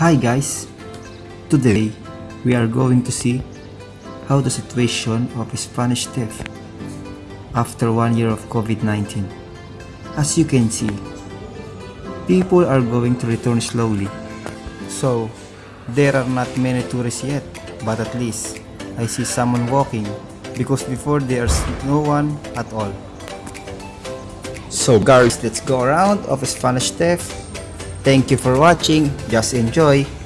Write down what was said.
Hi guys! Today, we are going to see how the situation of Spanish Steps after one year of COVID-19. As you can see, people are going to return slowly. So, there are not many tourists yet, but at least I see someone walking because before there's no one at all. So guys, let's go around of Spanish Steps. Thank you for watching. Just enjoy.